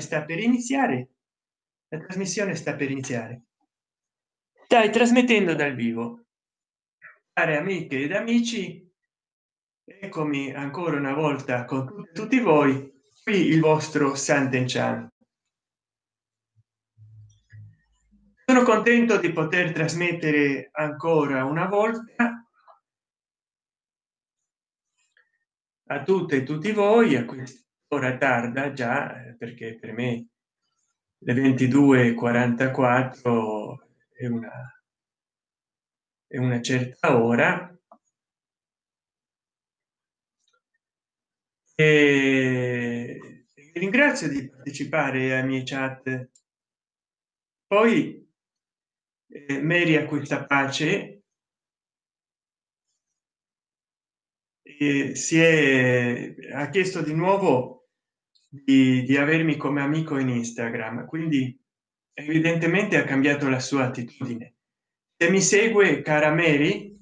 sta per iniziare? La trasmissione sta per iniziare. Stai trasmettendo dal vivo. Cari amiche ed amici eccomi ancora una volta con tutti voi qui il vostro santen chan sono contento di poter trasmettere ancora una volta a tutte e tutti voi a quest'ora tarda già eh, perché per me le 22 44 è una è una certa ora. E ringrazio di partecipare ai miei chat. Poi eh, a questa pace. E si è ha chiesto di nuovo di, di avermi come amico in instagram. Quindi evidentemente ha cambiato la sua attitudine. Se mi segue cara mary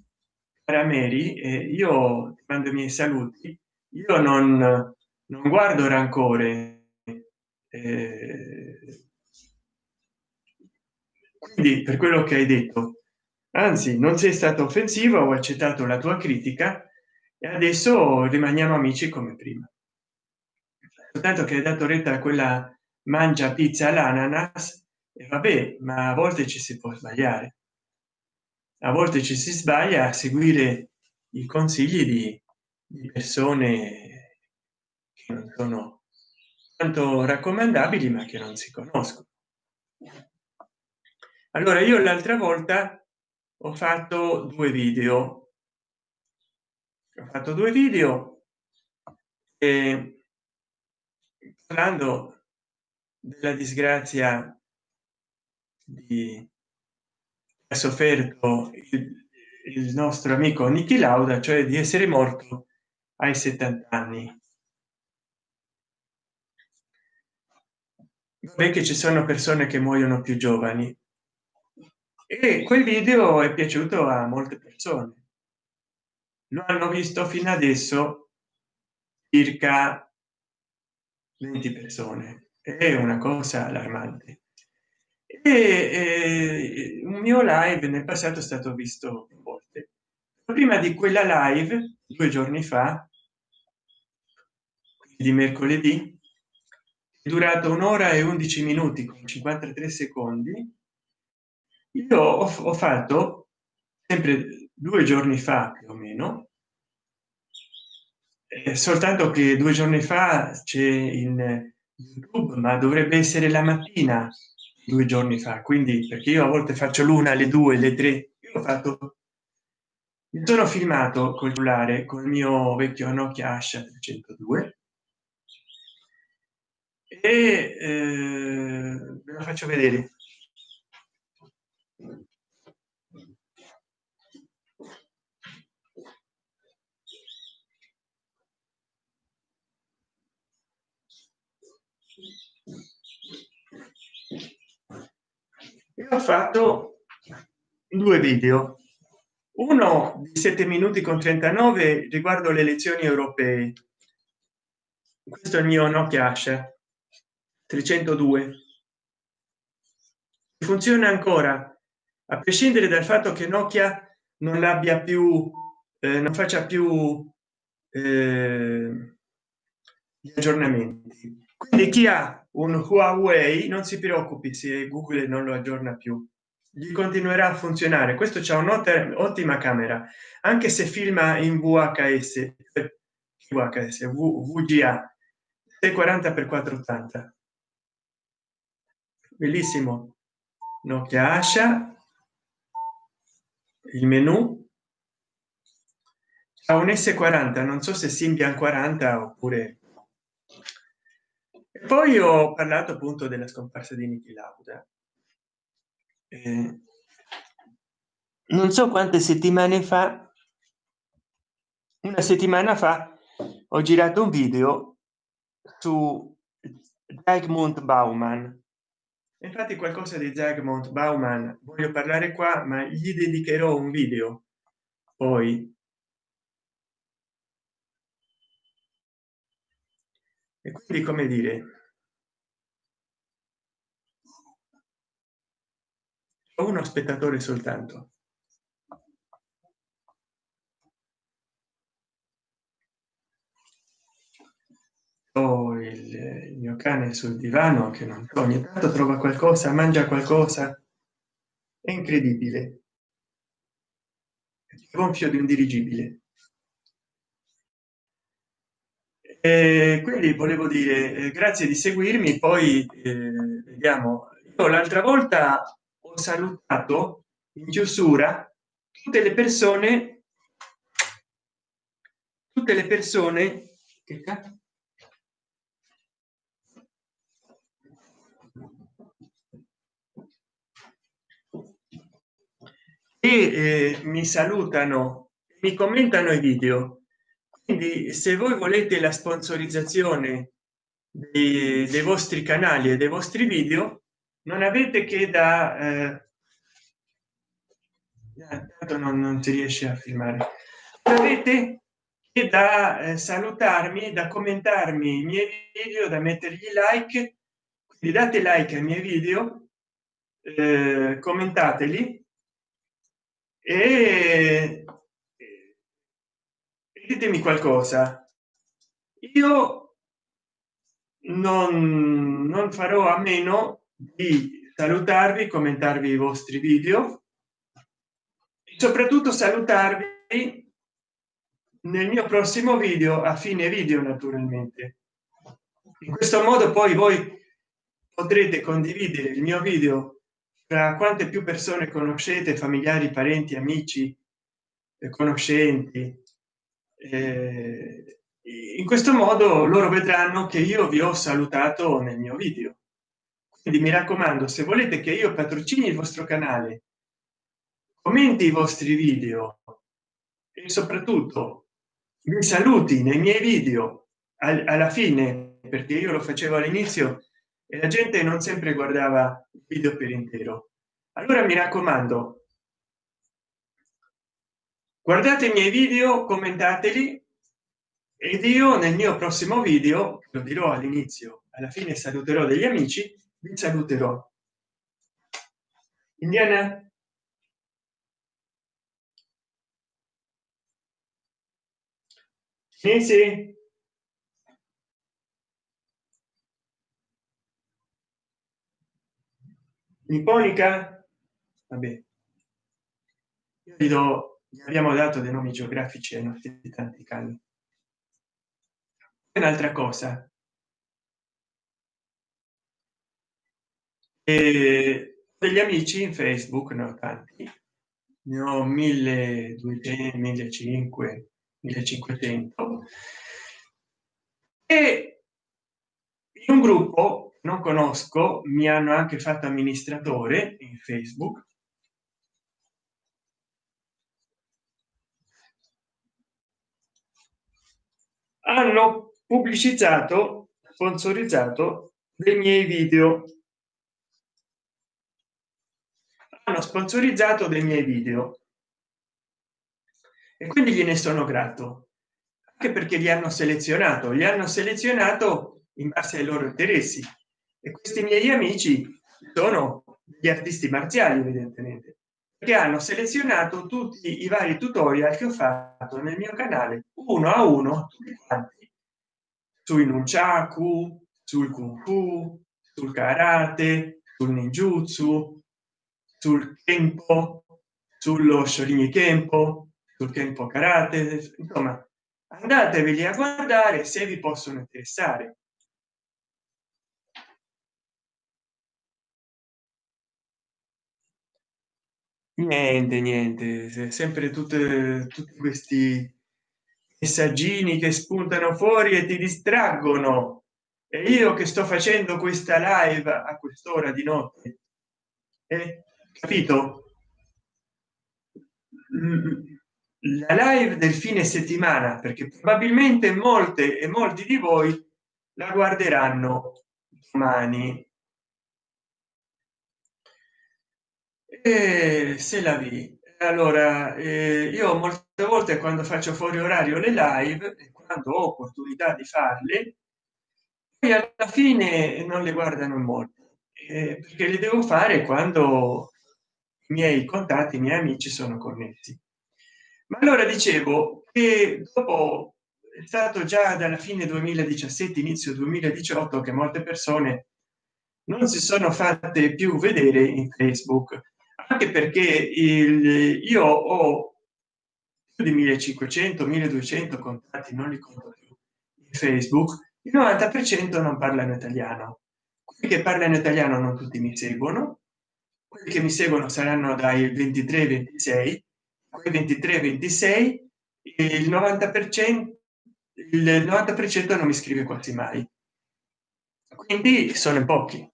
cara mary eh, io mando i miei saluti. Io non non guardo rancore eh, quindi per quello che hai detto. Anzi non sei stato offensivo ho accettato la tua critica e adesso rimaniamo amici come prima soltanto che hai dato retta a quella mangia pizza all'ananas e vabbè ma a volte ci si può sbagliare. A volte ci si sbaglia a seguire i consigli di, di persone che non sono tanto raccomandabili ma che non si conoscono. Allora io l'altra volta ho fatto due video. Ho fatto due video e parlando della disgrazia di ha sofferto il, il nostro amico Niki Lauda cioè di essere morto ai 70 anni. Beh, che ci sono persone che muoiono più giovani. E quel video è piaciuto a molte persone. Lo hanno visto fino adesso circa 20 persone. È una cosa allarmante. E, e un mio live nel passato è stato visto volte. Prima di quella live due giorni fa di mercoledì è durato un'ora e 11 minuti con 53 secondi io ho, ho fatto sempre due giorni fa più o meno soltanto che due giorni fa c'è in youtube ma dovrebbe essere la mattina due giorni fa. Quindi perché io a volte faccio l'una le due le tre io ho fatto mi sono filmato col cellulare col mio vecchio nokia asha 302 e eh, ve lo faccio vedere io ho fatto due video. Uno di 7 minuti con 39 riguardo le elezioni europee. Questo è il mio nokia asha 302 funziona ancora a prescindere dal fatto che nokia non l'abbia più eh, non faccia più eh, gli aggiornamenti. Quindi chi ha un huawei non si preoccupi se google non lo aggiorna più. Gli continuerà a funzionare. Questo c'è un'ottima camera anche se filma in vhs vhs vga 640 x 480 bellissimo. Nokia asha. Il menu. A un s40 non so se symbian 40 oppure poi ho parlato appunto della scomparsa di Niki Lauda. Eh, non so quante settimane fa una settimana fa ho girato un video su Zygmunt Bauman. Infatti qualcosa di Zygmunt Bauman voglio parlare qua ma gli dedicherò un video poi. E quindi come dire uno spettatore soltanto? Ho il, mio cane sul divano che non ogni tanto trova qualcosa mangia qualcosa. È incredibile. Gonfio di un dirigibile. E quindi volevo dire eh, grazie di seguirmi poi eh, vediamo. L'altra volta salutato in chiusura tutte le persone tutte le persone che e eh, mi salutano mi commentano i video. Quindi se voi volete la sponsorizzazione dei, dei vostri canali e dei vostri video non avete che da eh, non, non si riesce a filmare. Avete che da eh, salutarmi da commentarmi i miei video da mettergli like. Quindi date like ai miei video eh, commentateli e ditemi qualcosa. Io non, non farò a meno di salutarvi commentarvi i vostri video. E soprattutto salutarvi nel mio prossimo video a fine video naturalmente. In questo modo poi voi potrete condividere il mio video tra quante più persone conoscete familiari parenti amici conoscenti. Eh, in questo modo loro vedranno che io vi ho salutato nel mio video quindi mi raccomando se volete che io patrocini il vostro canale commenti i vostri video e soprattutto mi saluti nei miei video alla fine perché io lo facevo all'inizio e la gente non sempre guardava il video per intero. Allora mi raccomando guardate i miei video commentateli ed io nel mio prossimo video lo dirò all'inizio alla fine saluterò degli amici vi saluterò. Indiana? Sì, nipponica vabbè. Io vi do gli abbiamo dato dei nomi geografici ai nostri tanti cani. Un'altra cosa e degli amici in facebook no tanti. Ne ho 1200 1500 1500 e in un gruppo non conosco mi hanno anche fatto amministratore in facebook. Hanno pubblicizzato sponsorizzato dei miei video hanno sponsorizzato dei miei video. E quindi gliene sono grato. Anche perché li hanno selezionato. Li hanno selezionato in base ai loro interessi. E questi miei amici sono gli artisti marziali evidentemente. Che hanno selezionato tutti i vari tutorial che ho fatto nel mio canale uno a uno sui nunchaku sul kung fu sul karate sul ninjutsu sul tempo sullo scioglimento tempo sul tempo karate insomma andateveli a guardare se vi possono interessare. Niente niente sempre tutte tutti questi messaggini che spuntano fuori e ti distraggono. E io che sto facendo questa live a quest'ora di notte eh, capito? La live del fine settimana perché probabilmente molte e molti di voi la guarderanno domani. E se la vi. Allora eh, io molte volte quando faccio fuori orario le live quando ho opportunità di farle poi alla fine non le guardano molto eh, perché le devo fare quando i miei contatti i miei amici sono connessi ma allora dicevo che dopo è stato già dalla fine 2017 inizio 2018 che molte persone non si sono fatte più vedere in facebook anche perché il io ho più di 1500 1200 contatti non li conto più in facebook il 90 per cento non parlano italiano. Quelli che parlano italiano non tutti mi seguono quelli che mi seguono saranno dai 23 26 quei 23 26 il 90 per cento il 90 per cento non mi scrive quasi mai. Quindi sono in pochi.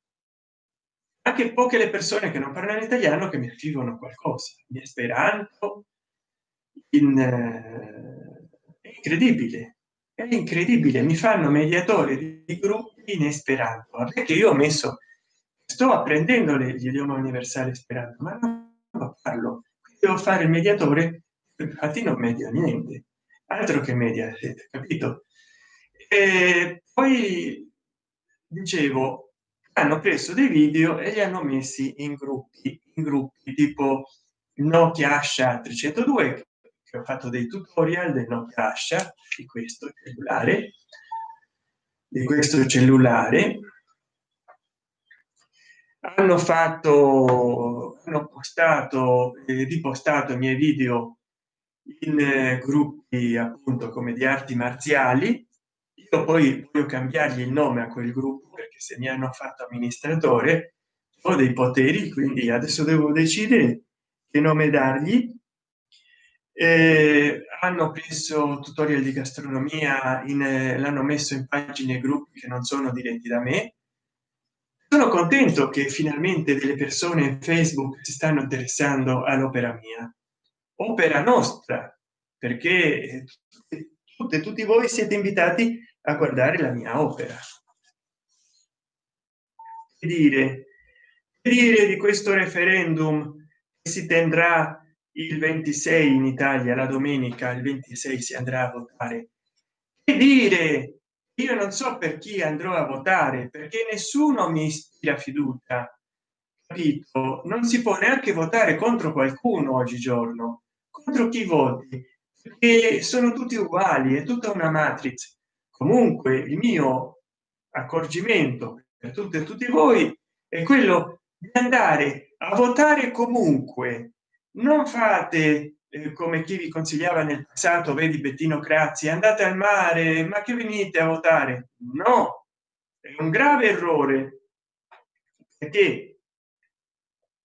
Anche poche le persone che non parlano italiano che mi scrivono qualcosa. In esperanto in eh, incredibile è incredibile. Mi fanno mediatore di gruppi in esperanto perché io ho messo sto apprendendo l'idioma universale esperanto ma non parlo devo fare il mediatore infatti non media niente. Altro che media capito? E poi dicevo hanno preso dei video e li hanno messi in gruppi in gruppi tipo nokia asha 302 che ho fatto dei tutorial del nokia asha di questo cellulare di questo cellulare hanno fatto hanno postato e ripostato i miei video in eh, gruppi appunto come di arti marziali. Io poi voglio cambiargli il nome a quel gruppo perché se mi hanno fatto amministratore ho dei poteri quindi adesso devo decidere che nome dargli. Eh, hanno preso tutorial di gastronomia eh, l'hanno messo in pagine gruppi che non sono diretti da me sono contento che finalmente delle persone facebook si stanno interessando all'opera mia. Opera nostra perché tutte tutti voi siete invitati a guardare la mia opera. E dire? Dire di questo referendum che si tendrà il 26 in italia la domenica il 26 si andrà a votare? E dire io non so per chi andrò a votare perché nessuno mi ispira fiducia capito? Non si può neanche votare contro qualcuno oggigiorno. Contro chi voti? Perché sono tutti uguali è tutta una matrix. Comunque il mio accorgimento per tutte e tutti voi è quello di andare a votare comunque. Non fate eh, come chi vi consigliava nel passato vedi bettino crazzi andate al mare ma che venite a votare? No è un grave errore perché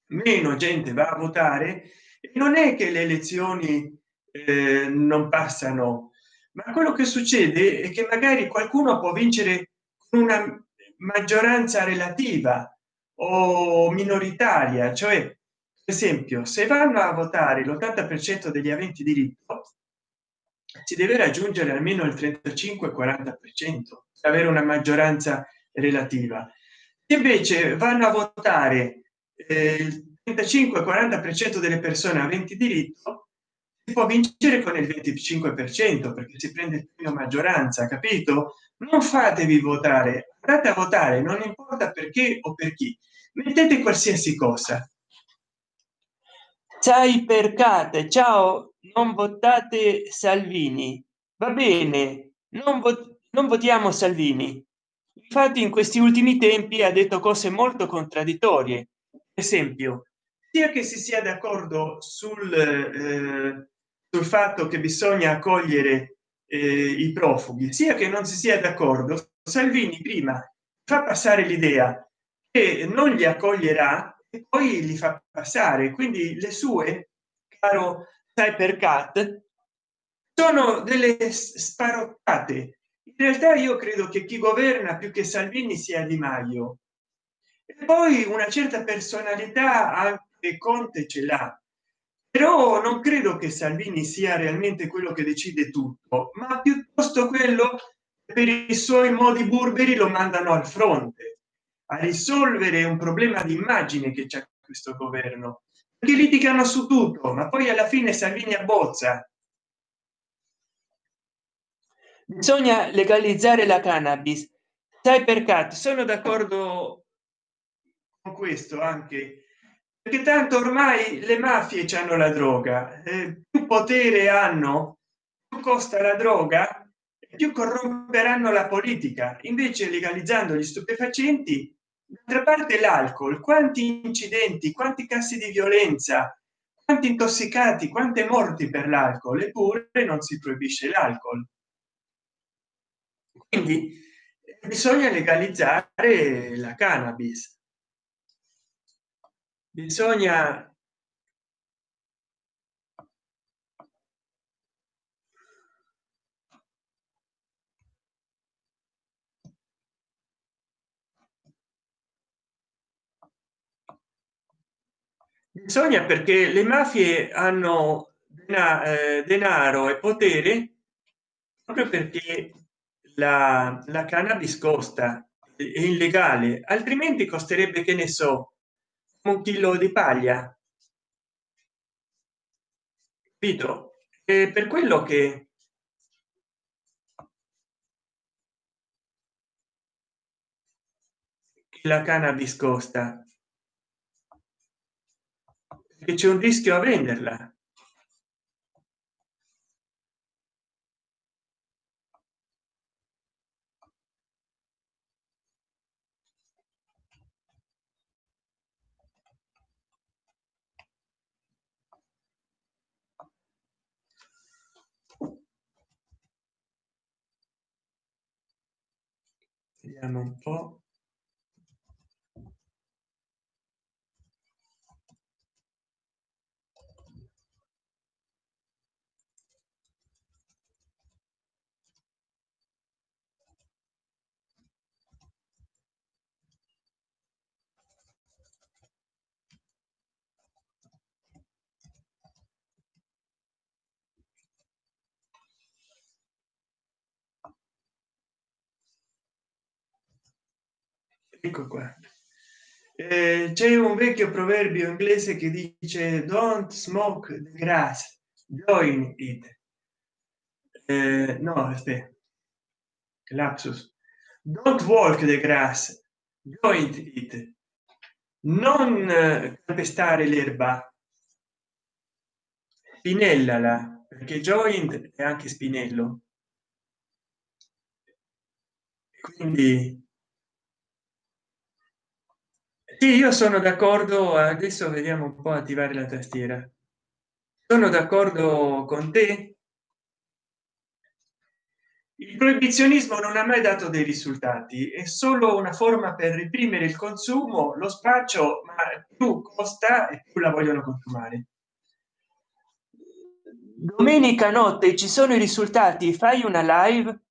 meno gente va a votare e non è che le elezioni eh, non passano ma quello che succede è che magari qualcuno può vincere con una maggioranza relativa o minoritaria cioè esempio se vanno a votare l'80 per cento degli aventi diritto si deve raggiungere almeno il 35 40 per cento avere una maggioranza relativa. Invece vanno a votare eh, il 35 40 per cento delle persone aventi diritto si può vincere con il 25 per cento perché si prende il maggioranza capito? Non fatevi votare andate a votare non importa perché o per chi. Mettete qualsiasi cosa sai percate? Ciao non votate salvini. Va bene non, vo non votiamo salvini. Infatti in questi ultimi tempi ha detto cose molto contraddittorie. Esempio sia che si sia d'accordo sul, eh, sul fatto che bisogna accogliere eh, i profughi sia che non si sia d'accordo salvini prima fa passare l'idea che non li accoglierà e poi li fa passare. Quindi le sue caro cybercat sono delle sparottate. In realtà io credo che chi governa più che salvini sia di maio. E poi una certa personalità anche conte ce l'ha. Però non credo che salvini sia realmente quello che decide tutto ma piuttosto quello per i suoi modi burberi lo mandano al fronte a risolvere un problema di immagine che c'è questo governo che litigano su tutto ma poi alla fine salvini abbozza. Bisogna legalizzare la cannabis. Sai perché? Sono d'accordo con questo anche. Perché tanto ormai le mafie hanno la droga. Eh, più potere hanno più costa la droga più corromperanno la politica. Invece legalizzando gli stupefacenti d'altra parte l'alcol quanti incidenti quanti casi di violenza quanti intossicati quante morti per l'alcol eppure non si proibisce l'alcol. Quindi bisogna legalizzare la cannabis. Bisogna bisogna perché le mafie hanno eh, denaro e potere proprio perché la, la cannabis costa è illegale altrimenti costerebbe che ne so un chilo di paglia. Capito? E per quello che la cannabis costa che c'è un rischio a venderla. Un po ecco qua. Eh, c'è un vecchio proverbio inglese che dice don't smoke the grass join it. Eh, no aspetta. Lapsus. Don't walk the grass join it. Non calpestare l'erba. Spinellala perché joint è anche spinello. Quindi sì, io sono d'accordo adesso vediamo un po attivare la tastiera. Sono d'accordo con te. Il proibizionismo non ha mai dato dei risultati è solo una forma per reprimere il consumo lo spaccio ma più costa e più la vogliono consumare. Domenica notte ci sono i risultati fai una live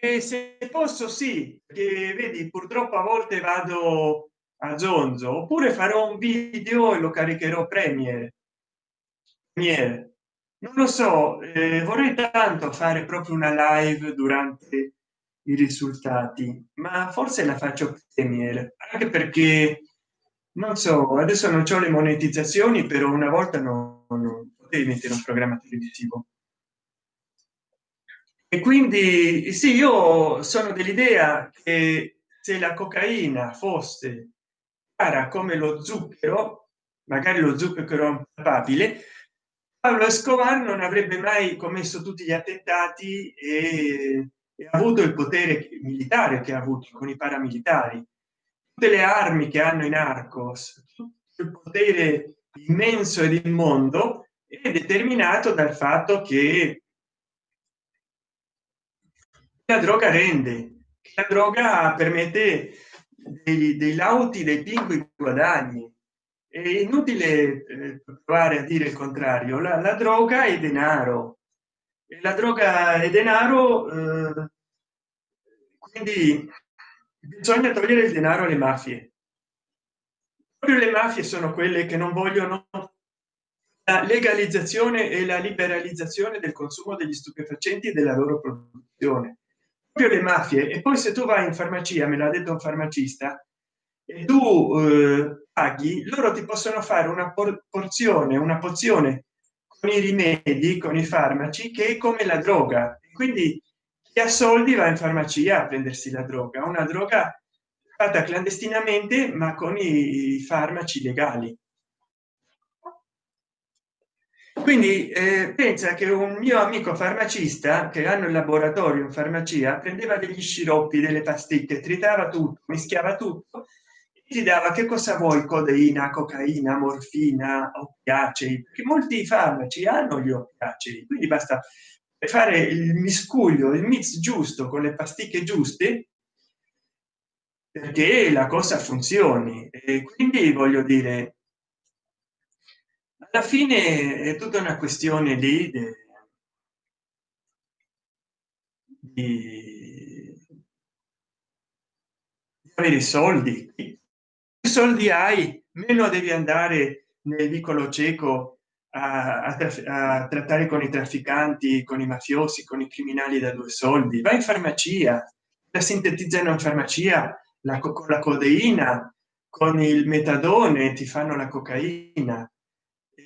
e se posso sì che vedi purtroppo a volte vado a zonzo oppure farò un video e lo caricherò premier. Premier. Non lo so eh, vorrei tanto fare proprio una live durante i risultati ma forse la faccio premier anche perché non so adesso non c'ho le monetizzazioni però una volta non, non potevi mettere un programma televisivo e quindi sì io sono dell'idea che se la cocaina fosse cara come lo zucchero magari lo zucchero papabile Pablo Escobar non avrebbe mai commesso tutti gli attentati e, e avuto il potere militare che ha avuto con i paramilitari. Tutte le armi che hanno in arcos il potere immenso ed immondo è determinato dal fatto che la droga rende. La droga permette dei, dei lauti dei pingui guadagni. È inutile eh, provare a dire il contrario. La, la droga è denaro. La droga è denaro eh, quindi bisogna togliere il denaro alle mafie. Proprio le mafie sono quelle che non vogliono la legalizzazione e la liberalizzazione del consumo degli stupefacenti e della loro produzione le mafie. E poi se tu vai in farmacia me l'ha detto un farmacista e tu eh, paghi loro ti possono fare una porzione una pozione con i rimedi con i farmaci che è come la droga. Quindi chi ha soldi va in farmacia a prendersi la droga. Una droga fatta clandestinamente ma con i farmaci legali quindi eh, pensa che un mio amico farmacista che hanno il laboratorio in farmacia prendeva degli sciroppi delle pasticche tritava tutto mischiava tutto ti dava che cosa vuoi codeina cocaina morfina oppiacei perché molti farmaci hanno gli oppiacei quindi basta fare il miscuglio il mix giusto con le pasticche giuste perché la cosa funzioni. E quindi voglio dire alla fine è tutta una questione lì di, di avere soldi. Più soldi hai meno devi andare nel vicolo cieco a, a, a, trattare con i trafficanti con i mafiosi con i criminali da due soldi. Vai in farmacia la sintetizzano in farmacia la, con la codeina con il metadone ti fanno la cocaina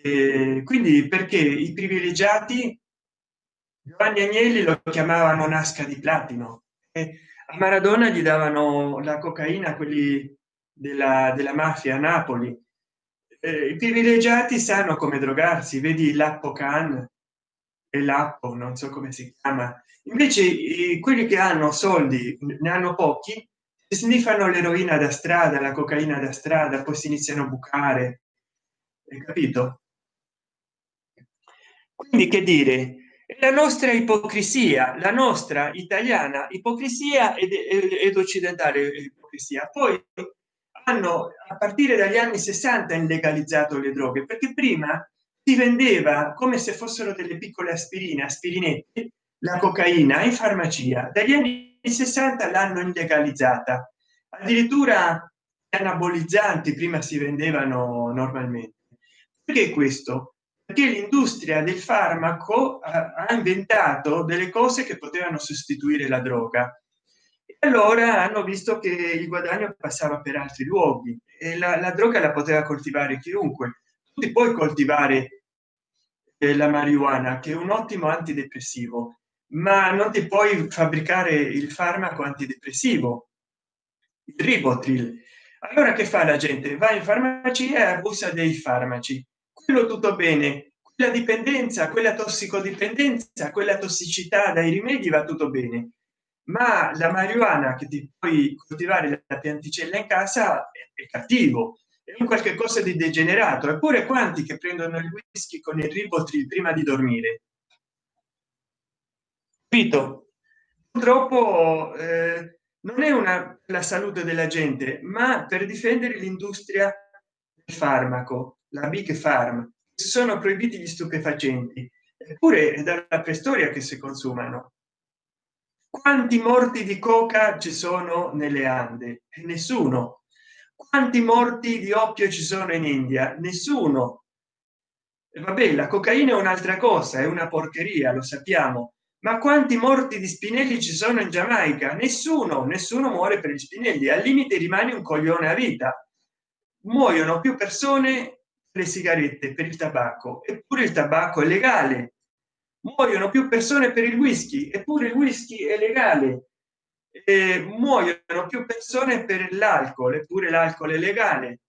eh, quindi perché i privilegiati Giovanni Agnelli lo chiamavano nasca di platino. E a Maradona gli davano la cocaina quelli della, della mafia a Napoli. Eh, i privilegiati sanno come drogarsi vedi l'appo can e l'appo non so come si chiama. Invece i, quelli che hanno soldi ne hanno pochi sniffano l'eroina da strada la cocaina da strada poi si iniziano a bucare. Capito quindi che dire? La nostra ipocrisia la nostra italiana ipocrisia ed, ed occidentale ipocrisia. Poi hanno a partire dagli anni 60 illegalizzato le droghe perché prima si vendeva come se fossero delle piccole aspirine aspirinette la cocaina in farmacia. Dagli anni 60 l'hanno illegalizzata. Addirittura anabolizzanti prima si vendevano normalmente. Perché questo perché l'industria del farmaco ha inventato delle cose che potevano sostituire la droga. E allora hanno visto che il guadagno passava per altri luoghi e la, la droga la poteva coltivare chiunque. Tu puoi coltivare eh, la marijuana che è un ottimo antidepressivo ma non ti puoi fabbricare il farmaco antidepressivo il ribotril. Allora che fa la gente? Va in farmacia e abusa dei farmaci quello tutto bene. Quella dipendenza quella tossicodipendenza quella tossicità dai rimedi va tutto bene. Ma la marijuana che ti puoi coltivare la pianticella in casa è, cattivo è un qualche cosa di degenerato. Eppure quanti che prendono il whisky con il ribotril prima di dormire? Capito purtroppo eh, non è una la salute della gente ma per difendere l'industria del farmaco la big farm sono proibiti gli stupefacenti eppure è dalla preistoria che si consumano. Quanti morti di coca ci sono nelle ande? Nessuno. Quanti morti di oppio ci sono in india? Nessuno. Vabbè la cocaina è un'altra cosa è una porcheria lo sappiamo. Ma quanti morti di spinelli ci sono in giamaica? Nessuno nessuno muore per gli spinelli al limite rimane un coglione a vita. Muoiono più persone le sigarette per il tabacco eppure il tabacco è legale. Muoiono più persone per il whisky eppure il whisky è legale. E muoiono più persone per l'alcol eppure l'alcol è legale.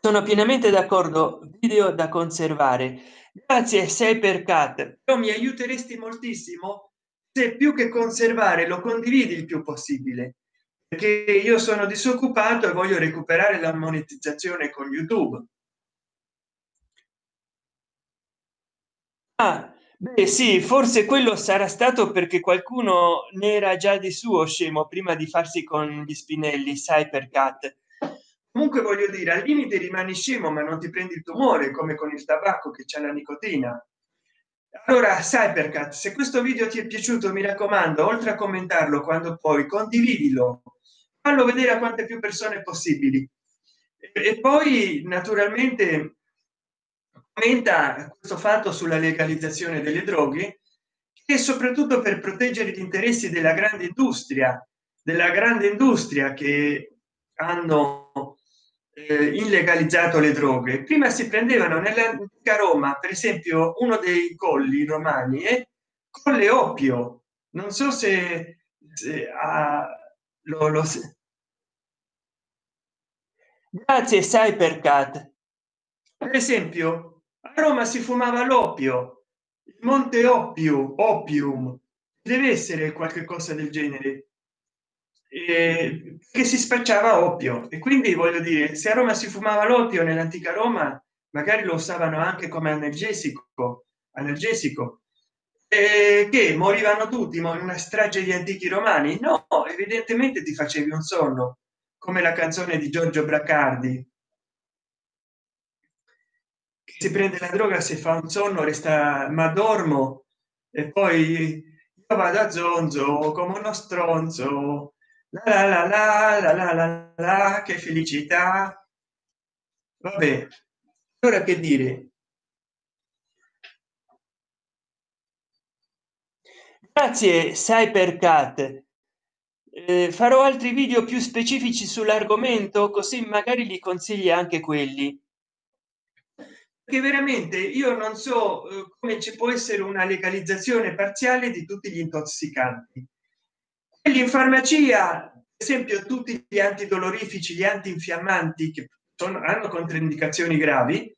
Sono pienamente d'accordo video da conservare. Grazie sei per cat però mi aiuteresti moltissimo se più che conservare lo condividi il più possibile perché io sono disoccupato e voglio recuperare la monetizzazione con youtube. Ah, beh sì forse quello sarà stato perché qualcuno ne era già di suo scemo prima di farsi con gli spinelli sai per cat. Comunque voglio dire al limite rimani scemo ma non ti prendi il tumore come con il tabacco che c'è la nicotina. Allora perché se questo video ti è piaciuto mi raccomando oltre a commentarlo quando poi condividilo fallo vedere a quante più persone possibili. E poi naturalmente commenta questo fatto sulla legalizzazione delle droghe e soprattutto per proteggere gli interessi della grande industria della grande industria che hanno eh, illegalizzato le droghe. Prima si prendevano nell'antica roma per esempio uno dei colli romani e con le oppio. Non so se a, lo, lo grazie sai per esempio a roma si fumava l'oppio il monte oppio opium deve essere qualche cosa del genere. Eh, che si spacciava oppio. E quindi voglio dire se a roma si fumava l'oppio nell'antica roma magari lo usavano anche come analgesico analgesico. Eh, che morivano tutti ma in una strage di antichi romani? No evidentemente ti facevi un sonno come la canzone di giorgio braccardi. Che si prende la droga se fa un sonno resta ma dormo e poi io vado a zonzo come uno stronzo. La la la la la la la che felicità. Vabbè ora che dire? Grazie cybercat farò altri video più specifici sull'argomento così magari li consigli anche quelli. Che veramente io non so eh, come ci può essere una legalizzazione parziale di tutti gli intossicanti. Quelli in farmacia per esempio tutti gli antidolorifici gli antinfiammanti che sono, hanno controindicazioni gravi.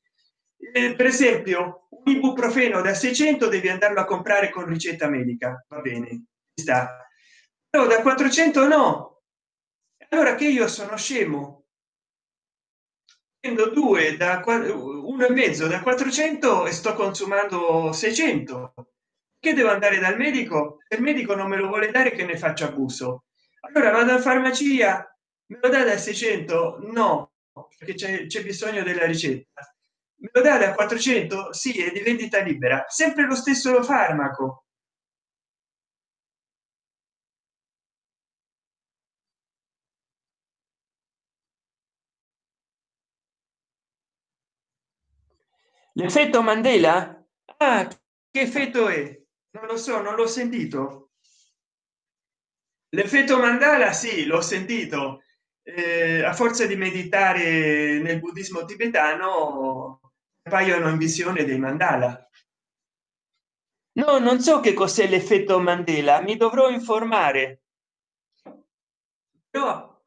Eh, per esempio un ibuprofeno da 600 devi andarlo a comprare con ricetta medica va bene sta però da 400 no. Allora che io sono scemo? Prendo due da uno e mezzo da 400 e sto consumando 600 che devo andare dal medico? Il medico non me lo vuole dare che ne faccia abuso? Allora vado a farmacia me lo dà da 600 no perché c'è bisogno della ricetta. Me lo dà da 400 sì è di vendita libera. Sempre lo stesso farmaco l'effetto mandela? Ah, che effetto è? Non lo so non l'ho sentito. L'effetto mandala sì l'ho sentito. Eh, a forza di meditare nel buddismo tibetano appaiono in visione dei mandala. No non so che cos'è l'effetto mandela mi dovrò informare. Però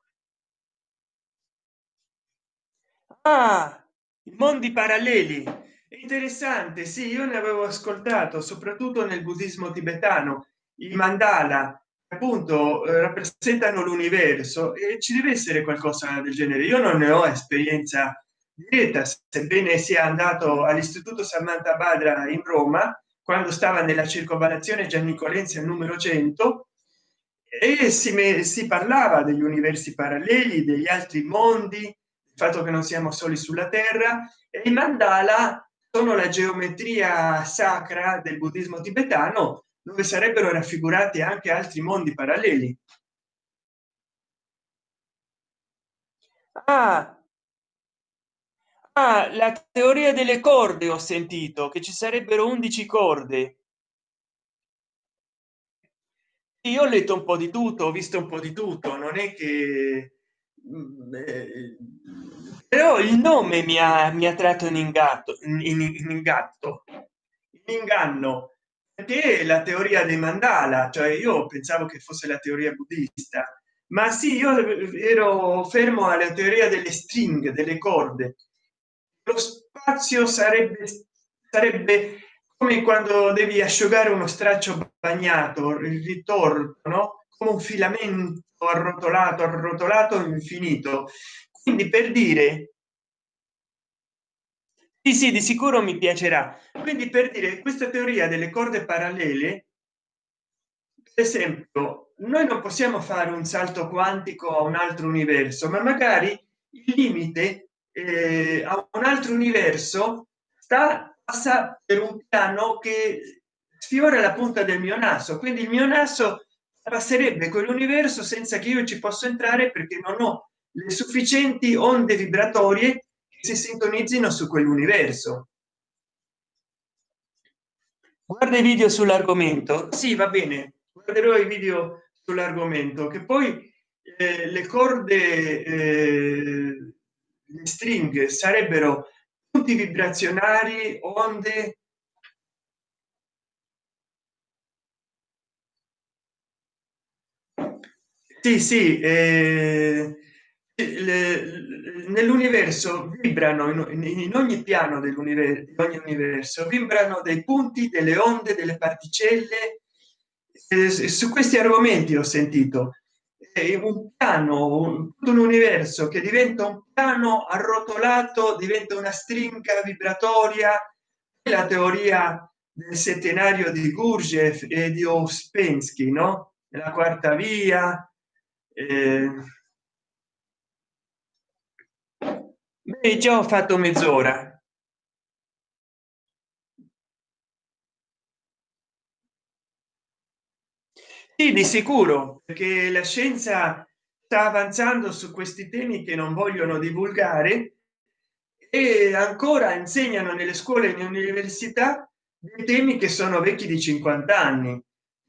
ah, i mondi paralleli interessante sì io ne avevo ascoltato soprattutto nel buddismo tibetano. I mandala appunto eh, rappresentano l'universo e ci deve essere qualcosa del genere. Io non ne ho esperienza diretta sebbene sia andato all'istituto samantha badra in roma quando stava nella circonvallazione giannicolense al numero 100 e si, si parlava degli universi paralleli degli altri mondi il fatto che non siamo soli sulla terra e i mandala sono la geometria sacra del buddismo tibetano dove sarebbero raffigurati anche altri mondi paralleli. Ah, ah, la teoria delle corde ho sentito che ci sarebbero 11 corde. Io ho letto un po di tutto ho visto un po di tutto non è che però il nome mi ha, mi ha tratto in ingatto in, in, in ingatto in inganno perché la teoria dei mandala cioè io pensavo che fosse la teoria buddista ma sì io ero fermo alla teoria delle stringhe delle corde lo spazio sarebbe sarebbe come quando devi asciugare uno straccio bagnato il ritorno no? Come un filamento arrotolato arrotolato infinito. Quindi per dire sì, sì di sicuro mi piacerà. Quindi per dire questa teoria delle corde parallele per esempio noi non possiamo fare un salto quantico a un altro universo ma magari il limite eh, a un altro universo sta passa per un piano che sfiora la punta del mio naso. Quindi il mio naso passerebbe quell'universo senza che io ci possa entrare perché non ho le sufficienti onde vibratorie si sintonizzino su quell'universo. Guarda i video sull'argomento. Sì va bene. Guarderò i video sull'argomento che poi eh, le corde eh, le stringhe sarebbero punti vibrazionari onde sì sì eh, nell'universo vibrano in, ogni piano dell'universo ogni universo vibrano dei punti delle onde delle particelle. Su questi argomenti ho sentito. Eh, un piano un, un universo che diventa un piano arrotolato diventa una stringa vibratoria. La teoria del settenario di Gurdjieff e di Ouspensky no? La quarta via eh, Beh, già ho fatto mezz'ora. Sì di sicuro perché la scienza sta avanzando su questi temi che non vogliono divulgare e ancora insegnano nelle scuole e università dei temi che sono vecchi di 50 anni.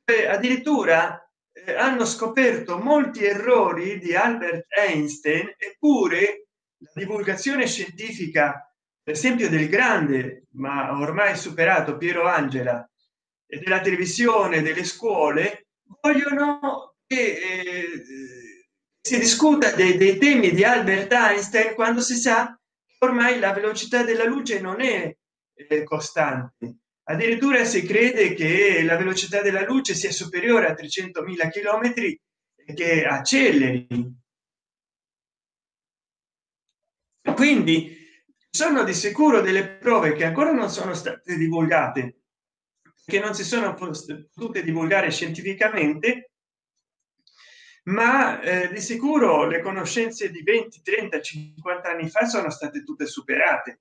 E addirittura eh, hanno scoperto molti errori di albert einstein eppure la divulgazione scientifica per esempio del grande ma ormai superato piero angela e della televisione delle scuole vogliono che eh, si discuta dei, dei, temi di albert einstein quando si sa che ormai la velocità della luce non è eh, costante addirittura si crede che la velocità della luce sia superiore a 300.000 chilometri che acceleri. Quindi sono di sicuro delle prove che ancora non sono state divulgate che non si sono potute divulgare scientificamente ma eh, di sicuro le conoscenze di 20 30 50 anni fa sono state tutte superate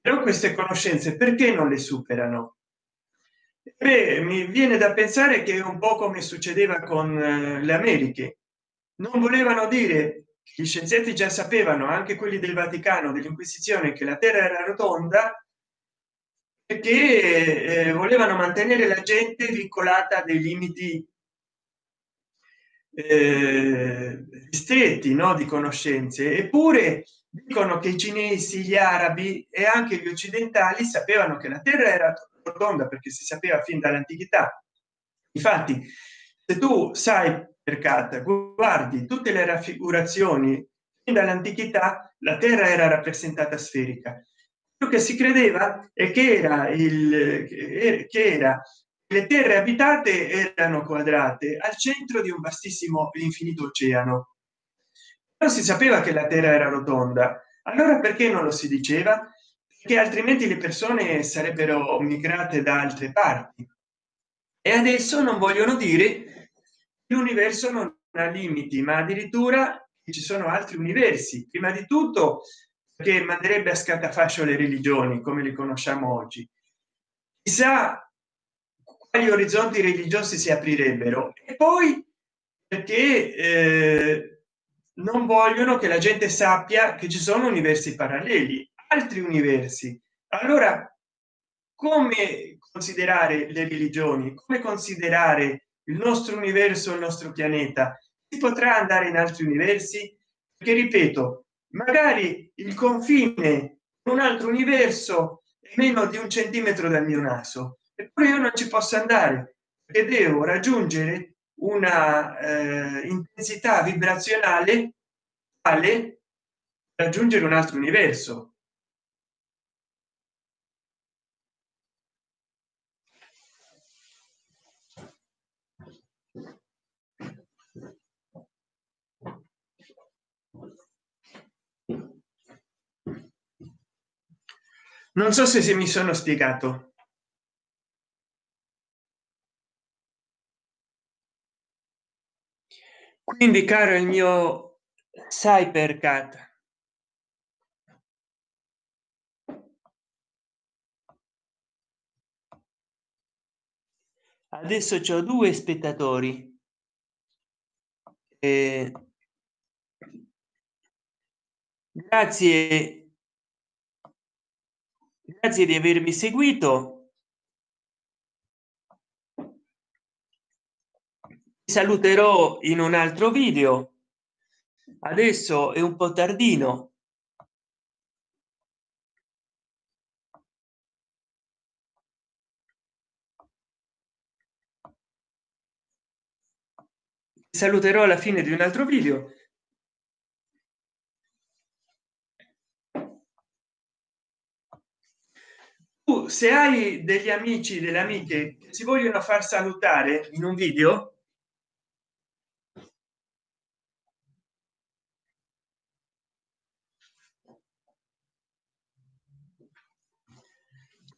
però queste conoscenze perché non le superano? Beh, mi viene da pensare che un po come succedeva con eh, le americhe. Non volevano dire gli scienziati già sapevano anche quelli del vaticano dell'inquisizione che la terra era rotonda perché eh, volevano mantenere la gente vincolata a dei limiti eh, stretti no di conoscenze. Eppure dicono che i cinesi gli arabi e anche gli occidentali sapevano che la terra era rotonda perché si sapeva fin dall'antichità. Infatti se tu sai per carta guardi tutte le raffigurazioni fin dall'antichità la terra era rappresentata sferica. Quello che si credeva è che era il che era le terre abitate erano quadrate al centro di un vastissimo infinito oceano non si sapeva che la terra era rotonda. Allora perché non lo si diceva? Che altrimenti le persone sarebbero migrate da altre parti. E adesso non vogliono dire l'universo non ha limiti ma addirittura ci sono altri universi. Prima di tutto che manderebbe a scatafascio le religioni come le conosciamo oggi. Chissà quali orizzonti religiosi si aprirebbero. E poi perché eh, non vogliono che la gente sappia che ci sono universi paralleli altri universi. Allora come considerare le religioni? Come considerare il nostro universo il nostro pianeta? Si potrà andare in altri universi? Che ripeto magari il confine un altro universo è meno di un centimetro dal mio naso. Eppure io non ci posso andare. Perché devo raggiungere una eh, intensità vibrazionale tale raggiungere un altro universo. Non so se, se mi sono spiegato quindi caro il mio cybercat adesso ho due spettatori. Eh, grazie grazie di avermi seguito saluterò in un altro video. Adesso è un po tardino. Saluterò alla fine di un altro video. Se hai degli amici delle amiche che si vogliono far salutare in un video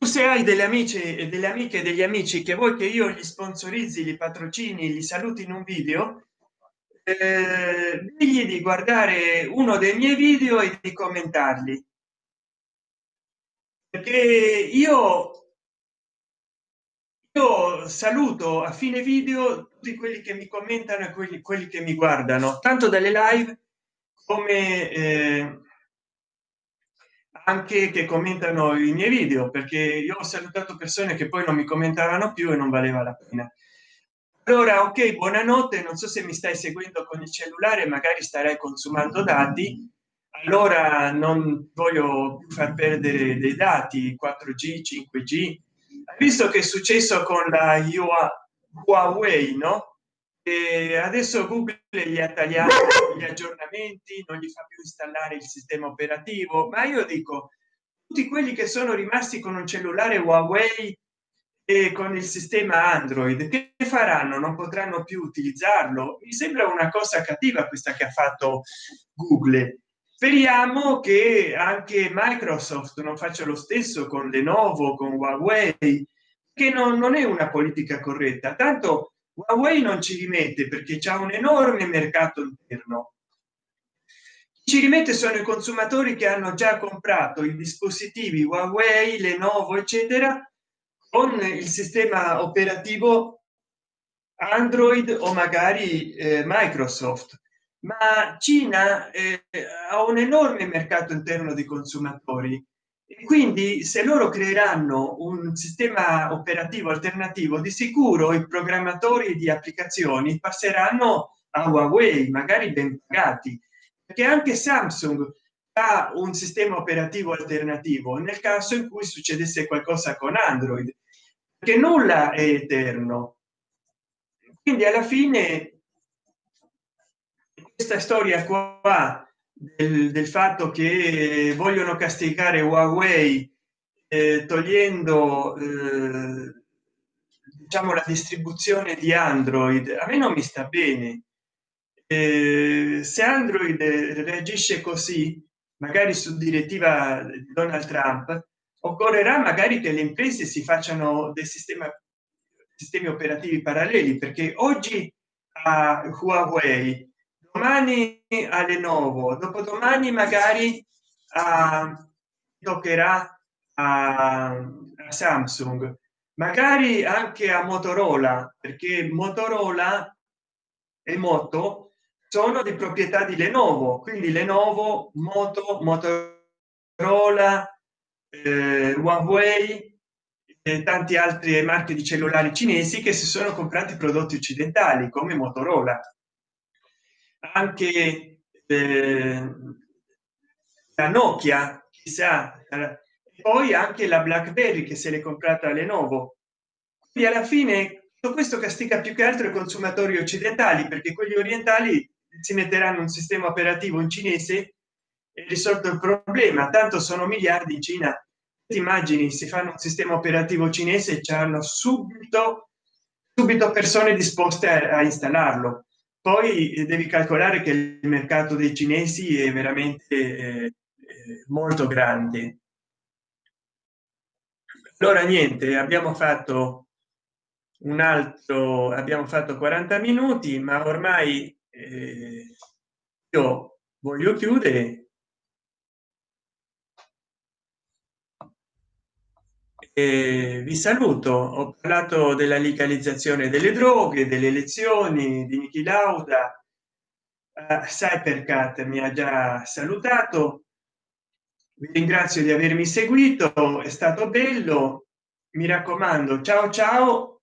se hai delle amici e delle amiche degli amici che vuoi che io gli sponsorizzi li patrocini li saluti in un video eh, di guardare uno dei miei video e di commentarli. Perché io io saluto a fine video tutti quelli che mi commentano e quelli, quelli che mi guardano tanto dalle live come eh, anche che commentano i miei video perché io ho salutato persone che poi non mi commentavano più e non valeva la pena. Allora ok buonanotte non so se mi stai seguendo con il cellulare magari starai consumando dati. Allora non voglio far perdere dei dati 4g 5g visto che è successo con la huawei no? E adesso google gli ha tagliato gli aggiornamenti non gli fa più installare il sistema operativo ma io dico tutti quelli che sono rimasti con un cellulare huawei e con il sistema android che faranno? Non potranno più utilizzarlo? Mi sembra una cosa cattiva questa che ha fatto google. Speriamo che anche microsoft non faccia lo stesso con lenovo con huawei che non, non è una politica corretta. Tanto huawei non ci rimette perché c'è un enorme mercato interno. Ci rimette sono i consumatori che hanno già comprato i dispositivi huawei lenovo eccetera con il sistema operativo android o magari eh, microsoft. Ma cina eh, ha un enorme mercato interno di consumatori quindi se loro creeranno un sistema operativo alternativo di sicuro i programmatori di applicazioni passeranno a huawei magari ben pagati. Perché anche samsung ha un sistema operativo alternativo nel caso in cui succedesse qualcosa con android che nulla è eterno. Quindi alla fine questa storia qua del, del fatto che vogliono castigare huawei eh, togliendo eh, diciamo la distribuzione di android. A me non mi sta bene. Eh, se android reagisce così magari su direttiva di donald trump occorrerà magari che le imprese si facciano dei sistemi sistemi operativi paralleli perché oggi a huawei domani a Lenovo, dopodomani magari a, toccherà a, a Samsung, magari anche a Motorola, perché Motorola e Moto sono di proprietà di Lenovo, quindi Lenovo, Moto, Motorola, eh, Huawei e tanti altri marchi di cellulari cinesi che si sono comprati prodotti occidentali come Motorola anche eh, la nokia chissà poi anche la blackberry che se l'è comprata lenovo. Quindi alla fine tutto questo castiga più che altro i consumatori occidentali perché quelli orientali si metteranno un sistema operativo in cinese e risolto il problema. Tanto sono miliardi in cina. Ti immagini si fanno un sistema operativo cinese e hanno subito subito persone disposte a, a installarlo poi eh, devi calcolare che il mercato dei cinesi è veramente eh, eh, molto grande. Allora niente abbiamo fatto un altro abbiamo fatto 40 minuti ma ormai eh, io voglio chiudere eh, vi saluto. Ho parlato della legalizzazione delle droghe delle elezioni di Niki Lauda. Cypercat mi ha già salutato. Vi ringrazio di avermi seguito. È stato bello. Mi raccomando ciao ciao.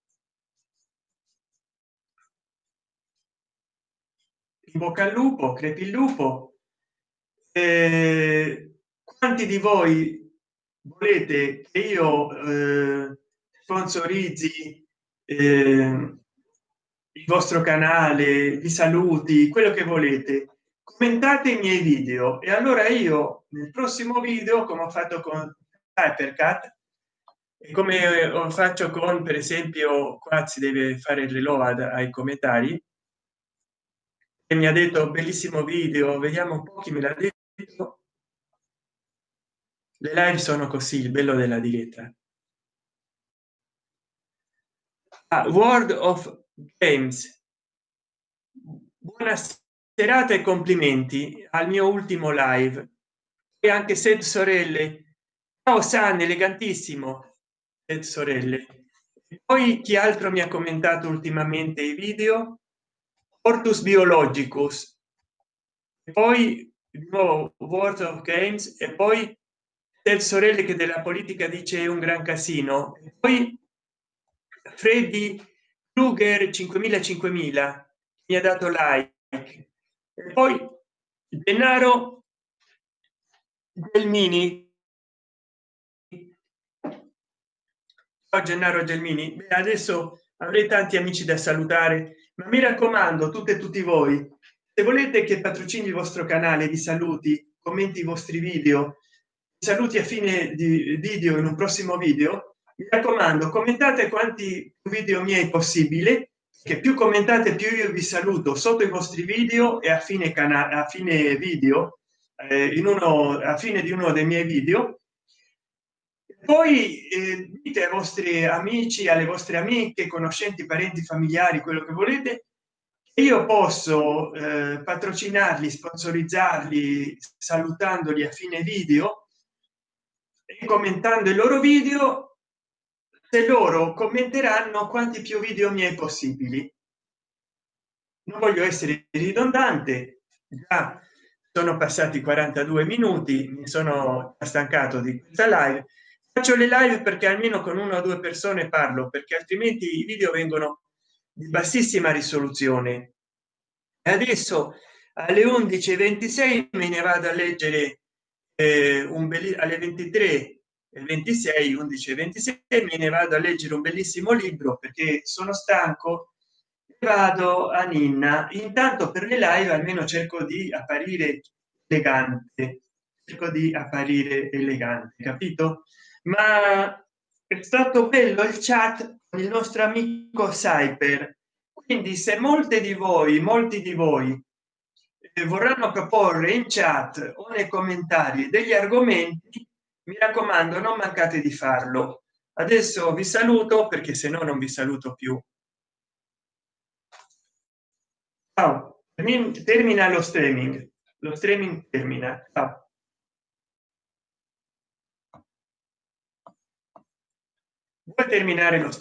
In bocca al lupo crepi il lupo. Eh, quanti di voi volete che io eh, sponsorizzi eh, il vostro canale di saluti quello che volete. Commentate i miei video e allora io nel prossimo video come ho fatto con hypercat e come faccio con per esempio qua si deve fare il reload ai commentari e mi ha detto bellissimo video vediamo un po chi me l'ha detto le live sono così il bello della diretta. Ah, world of games. Buona serata e complimenti al mio ultimo live. E anche se sorelle. Ciao san elegantissimo. E sorelle. E poi chi altro mi ha commentato ultimamente i video? Ortus biologicus. E poi nuovo world of games. E poi sorelle che della politica dice un gran casino. Poi freddy kruger 5000 5000 mi ha dato like. E poi denaro del mini. Oh, gennaro gelmini. Adesso avrei tanti amici da salutare ma mi raccomando tutte e tutti voi se volete che patrocini il vostro canale di saluti commenti i vostri video saluti a fine di video in un prossimo video. Mi raccomando commentate quanti video miei possibile che più commentate più io vi saluto sotto i vostri video e a fine canale a fine video eh, in uno a fine di uno dei miei video. Poi eh, dite ai vostri amici alle vostre amiche conoscenti parenti familiari quello che volete io posso eh, patrocinarli sponsorizzarli salutandoli a fine video commentando i loro video se loro commenteranno quanti più video miei possibili. Non voglio essere ridondante già sono passati 42 minuti mi sono stancato di questa live. Faccio le live perché almeno con una o due persone parlo perché altrimenti i video vengono di bassissima risoluzione. E adesso alle 11 26 me ne vado a leggere eh, un bel alle 23 e 26 11 26 me ne vado a leggere un bellissimo libro perché sono stanco vado a ninna. Intanto per le live almeno cerco di apparire elegante cerco di apparire elegante capito? Ma è stato bello il chat con il nostro amico cyber. Quindi se molte di voi molti di voi vorranno proporre in chat o nei commentari degli argomenti mi raccomando non mancate di farlo. Adesso vi saluto perché se no non vi saluto più. Ciao. termina lo streaming. Lo streaming termina. Ciao. vuoi terminare lo